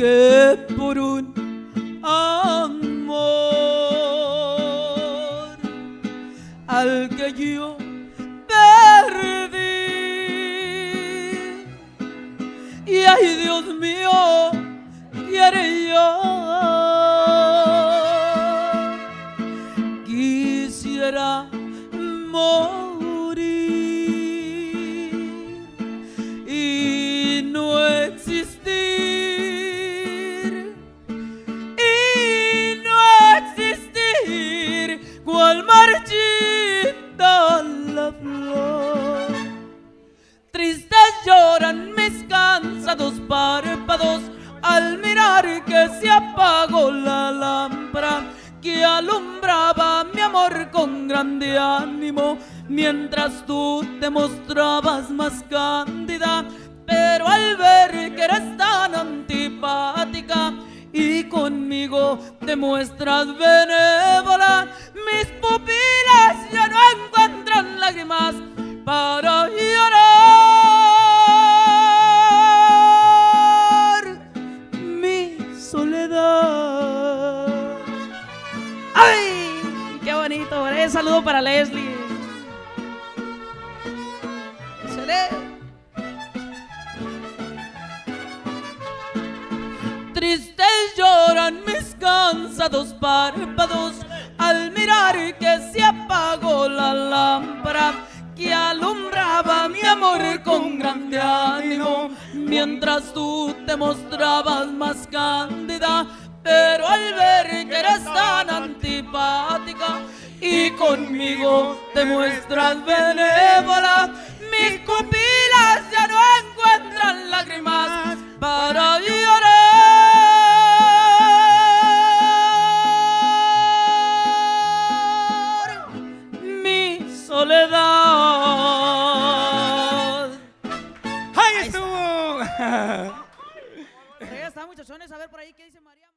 que por un amor al que yo perdí. Y ay Dios mío, quiere yo, quisiera morir. y no existe existir cual marchita la flor. Tristes lloran mis cansados párpados al mirar que se apagó la lámpara que alumbraba mi amor con grande ánimo mientras tú te mostrabas más cándida. Pero al ver y conmigo te muestras benévola, mis pupilas ya no encuentran lágrimas para llorar mi soledad. ¡Ay! ¡Qué bonito! Un saludo para Leslie. Tristes lloran mis cansados párpados al mirar que se apagó la lámpara que alumbraba mi amor con grande ánimo. Mientras tú te mostrabas más cándida pero al ver que eres tan antipática y conmigo te muestras benévola mis pupilas Está, muchachones, a ver por ahí qué dice María.